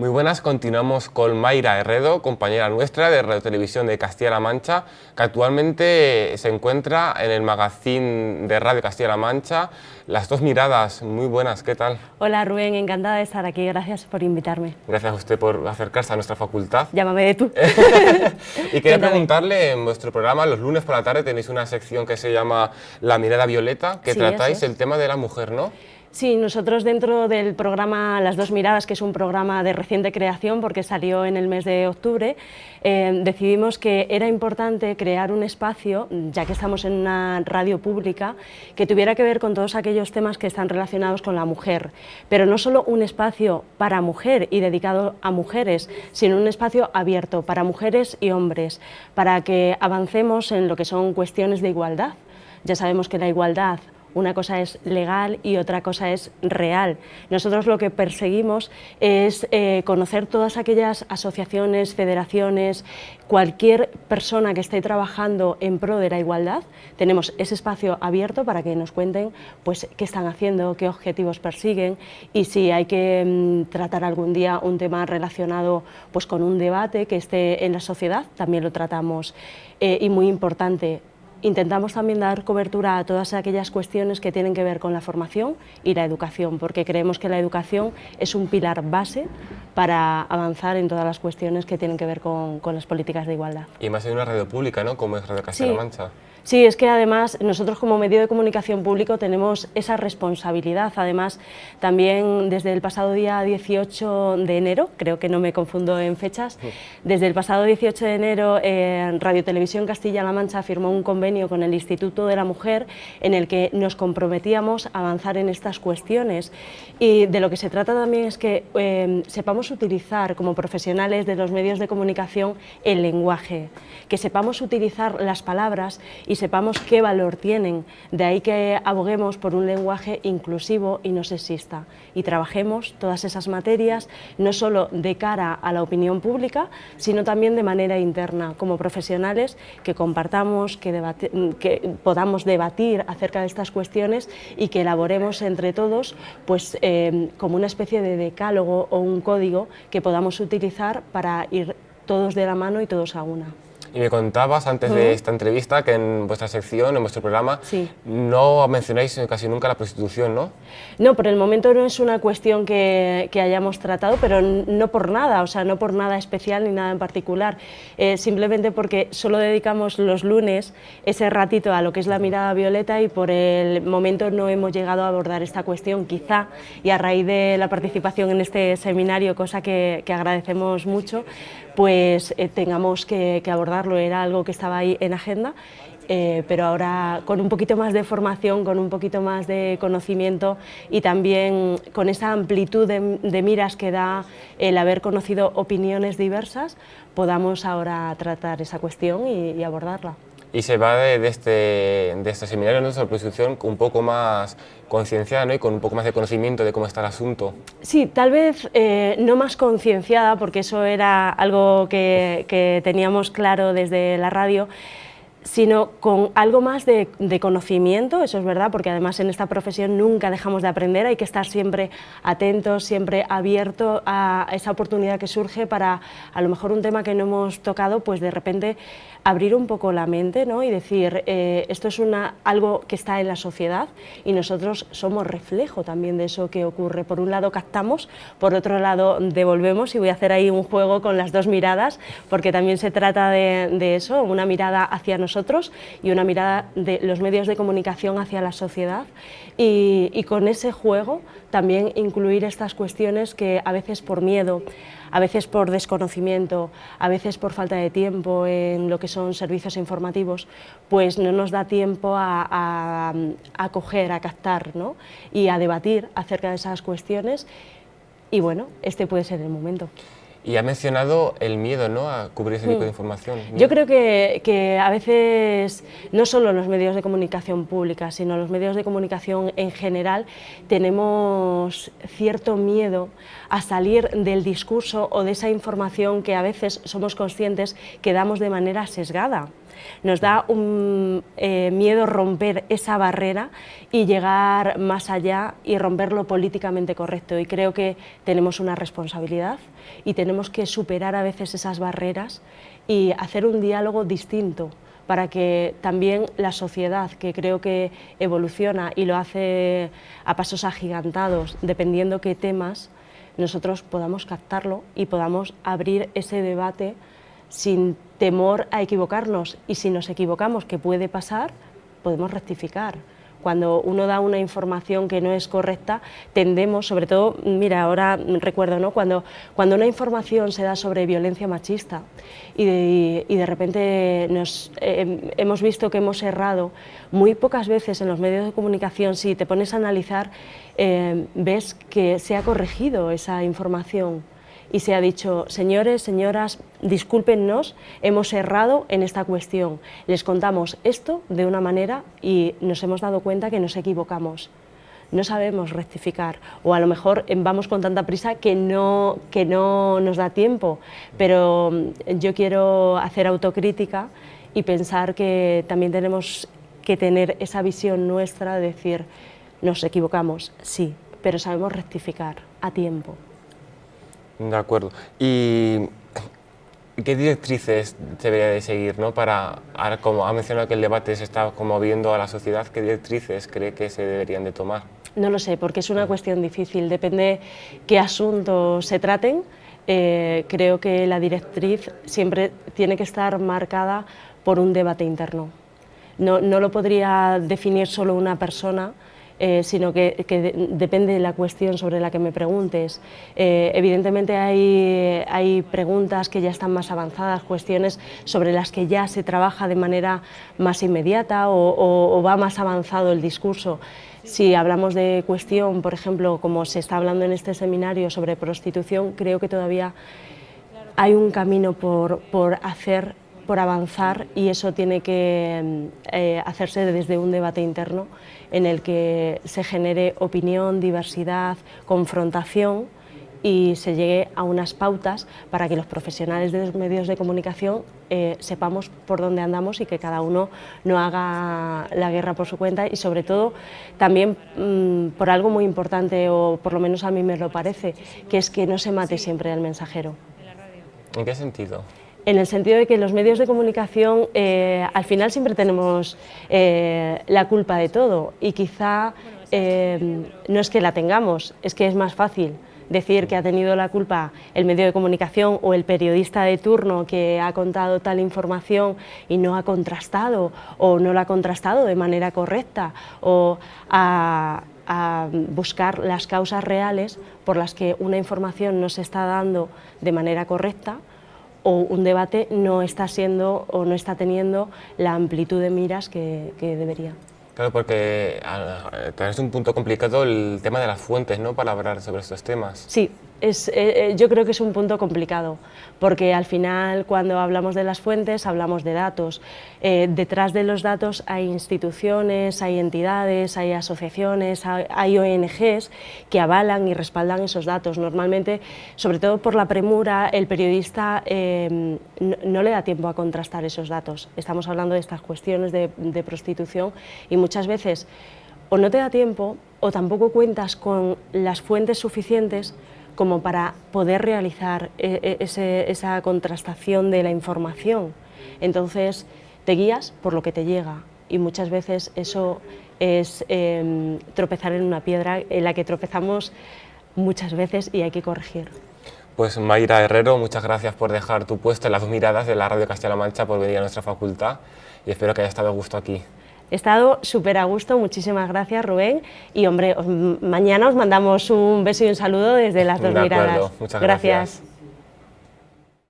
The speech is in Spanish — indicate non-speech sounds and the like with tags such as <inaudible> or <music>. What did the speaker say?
Muy buenas, continuamos con Mayra Herredo, compañera nuestra de Radio Televisión de Castilla-La Mancha, que actualmente se encuentra en el magazine de Radio Castilla-La Mancha. Las dos miradas, muy buenas, ¿qué tal? Hola Rubén, encantada de estar aquí, gracias por invitarme. Gracias a usted por acercarse a nuestra facultad. Llámame de tú. <laughs> y quería <laughs> preguntarle, en vuestro programa, los lunes por la tarde tenéis una sección que se llama La mirada violeta, que tratáis el tema de la mujer, ¿no? Sí, nosotros dentro del programa Las dos miradas, que es un programa de reciente creación porque salió en el mes de octubre, eh, decidimos que era importante crear un espacio, ya que estamos en una radio pública, que tuviera que ver con todos aquellos temas que están relacionados con la mujer, pero no solo un espacio para mujer y dedicado a mujeres, sino un espacio abierto para mujeres y hombres, para que avancemos en lo que son cuestiones de igualdad. Ya sabemos que la igualdad una cosa es legal y otra cosa es real. Nosotros lo que perseguimos es eh, conocer todas aquellas asociaciones, federaciones, cualquier persona que esté trabajando en pro de la igualdad. Tenemos ese espacio abierto para que nos cuenten pues, qué están haciendo, qué objetivos persiguen y si hay que mm, tratar algún día un tema relacionado pues, con un debate que esté en la sociedad, también lo tratamos. Eh, y muy importante, Intentamos también dar cobertura a todas aquellas cuestiones que tienen que ver con la formación y la educación, porque creemos que la educación es un pilar base para avanzar en todas las cuestiones que tienen que ver con, las políticas de igualdad. Y más en una radio pública, ¿no? Como es Radio Castilla-La Mancha. Sí, es que además nosotros como medio de comunicación público tenemos esa responsabilidad. Además, también desde el pasado día 18 de enero, creo que no me confundo en fechas, desde el pasado 18 de enero eh, Radio Televisión Castilla-La Mancha firmó un convenio con el Instituto de la Mujer en el que nos comprometíamos a avanzar en estas cuestiones. Y de lo que se trata también es que eh, sepamos utilizar como profesionales de los medios de comunicación el lenguaje, que sepamos utilizar las palabras y sepamos qué valor tienen. De ahí que aboguemos por un lenguaje inclusivo y no sexista y trabajemos todas esas materias no solo de cara a la opinión pública, sino también de manera interna, como profesionales que compartamos, que, que podamos debatir acerca de estas cuestiones y que elaboremos entre todos pues, eh, como una especie de decálogo o un código que podamos utilizar para ir todos de la mano y todos a una. Y me contabas antes de esta entrevista que en vuestra sección, en vuestro programa, no mencionáis casi nunca la prostitución, ¿no? No, por el momento no es una cuestión que, que, hayamos tratado, pero no por nada, o sea, no por nada especial ni nada en particular, eh, simplemente porque solo dedicamos los lunes ese ratito a lo que es la mirada violeta y por el momento no hemos llegado a abordar esta cuestión, quizá, y a raíz de la participación en este seminario, cosa que, que agradecemos mucho, pues eh, tengamos que, abordarlo, era algo que estaba ahí en agenda, eh, pero ahora con un poquito más de formación, con un poquito más de conocimiento y también con esa amplitud de, miras que da el haber conocido opiniones diversas, podamos ahora tratar esa cuestión y abordarla y se va de, este, de este seminario de prostitución un poco más concienciada y con un poco más de conocimiento de cómo está el asunto. Sí, tal vez eh, no más concienciada, porque eso era algo que teníamos claro desde la radio, sino con algo más de, conocimiento, eso es verdad, porque además en esta profesión nunca dejamos de aprender, hay que estar siempre atentos, siempre abierto a esa oportunidad que surge para a lo mejor un tema que no hemos tocado, pues de repente abrir un poco la mente ¿no? y decir, eh, esto es una, algo que está en la sociedad y nosotros somos reflejo también de eso que ocurre. Por un lado captamos, por otro lado devolvemos y voy a hacer ahí un juego con las dos miradas, porque también se trata de, de eso, una mirada hacia nosotros y una mirada de los medios de comunicación hacia la sociedad y, con ese juego también incluir estas cuestiones que a veces por miedo, a veces por desconocimiento, a veces por falta de tiempo en lo que son servicios informativos, pues no nos da tiempo a, a, coger, a captar ¿no? y a debatir acerca de esas cuestiones y bueno, este puede ser el momento. Y ha mencionado el miedo ¿no? a cubrir ese tipo de mm. información. Yo creo que, que, a veces, no solo los medios de comunicación pública, sino los medios de comunicación en general, tenemos cierto miedo a salir del discurso o de esa información que a veces somos conscientes que damos de manera sesgada. Nos da un eh, miedo romper esa barrera y llegar más allá y romper lo políticamente correcto. Y creo que tenemos una responsabilidad y tenemos que superar a veces esas barreras y hacer un diálogo distinto para que también la sociedad, que creo que evoluciona y lo hace a pasos agigantados, dependiendo qué temas, nosotros podamos captarlo y podamos abrir ese debate sin temor a equivocarnos y si nos equivocamos, que puede pasar, podemos rectificar. Cuando uno da una información que no es correcta, tendemos, sobre todo, mira, ahora recuerdo, ¿no? cuando, cuando una información se da sobre violencia machista y de, y de repente nos, eh, hemos visto que hemos errado, muy pocas veces en los medios de comunicación, si te pones a analizar, eh, ves que se ha corregido esa información y se ha dicho, señores, señoras, discúlpennos, hemos errado en esta cuestión. Les contamos esto de una manera y nos hemos dado cuenta que nos equivocamos. No sabemos rectificar o a lo mejor vamos con tanta prisa que no, que no nos da tiempo, pero mm, yo quiero hacer autocrítica y pensar que también tenemos que tener esa visión nuestra de decir, nos equivocamos, sí, pero sabemos rectificar a tiempo. De acuerdo. ¿Y qué directrices debería de seguir ¿no? para, como ha mencionado que el debate se está conmoviendo a la sociedad, qué directrices cree que se deberían de tomar? No lo sé, porque es una cuestión difícil, depende qué asuntos se traten. Eh, creo que la directriz siempre tiene que estar marcada por un debate interno. No, no lo podría definir solo una persona, eh, sino que, depende de la cuestión sobre la que me preguntes. Eh, evidentemente hay, preguntas que ya están más avanzadas, cuestiones sobre las que ya se trabaja de manera más inmediata o, va más avanzado el discurso. Si hablamos de cuestión, por ejemplo, como se está hablando en este seminario sobre prostitución, creo que todavía hay un camino por, por hacer por avanzar y eso tiene que eh, hacerse desde un debate interno en el que se genere opinión, diversidad, confrontación y se llegue a unas pautas para que los profesionales de los medios de comunicación eh, sepamos por dónde andamos y que cada uno no haga la guerra por su cuenta y sobre todo también mm, por algo muy importante o por lo menos a mí me lo parece, que es que no se mate siempre al mensajero. ¿En qué sentido? En el sentido de que los medios de comunicación eh, al final siempre tenemos eh, la culpa de todo. Y quizá eh, no es que la tengamos, es que es más fácil decir que ha tenido la culpa el medio de comunicación o el periodista de turno que ha contado tal información y no ha contrastado o no lo ha contrastado de manera correcta o a buscar las causas reales por las que una información no se está dando de manera correcta o un debate no está siendo o no está teniendo la amplitud de miras que, debería. Claro, porque es un punto complicado el tema de las fuentes, ¿no?, para hablar sobre estos temas. Sí, es, eh, eh, yo creo que es un punto complicado, porque al final cuando hablamos de las fuentes hablamos de datos. Eh, detrás de los datos hay instituciones, hay entidades, hay asociaciones, hay, ONGs que avalan y respaldan esos datos. Normalmente, sobre todo por la premura, el periodista no, le da tiempo a contrastar esos datos. Estamos hablando de estas cuestiones de, de prostitución y muchas veces o no te da tiempo o tampoco cuentas con las fuentes suficientes como para poder realizar e, e, esa contrastación de la información. Entonces, te guías por lo que te llega y muchas veces eso es em, tropezar en una piedra en la que tropezamos muchas veces y hay que corregir. Pues Mayra Herrero, muchas gracias por dejar tu puesto en las dos miradas de la Radio Castilla-La Mancha por venir a nuestra facultad y espero que haya estado a gusto aquí. He estado súper a gusto, muchísimas gracias Rubén y hombre, mañana os mandamos un beso y un saludo desde las dos de miradas. Muchas gracias.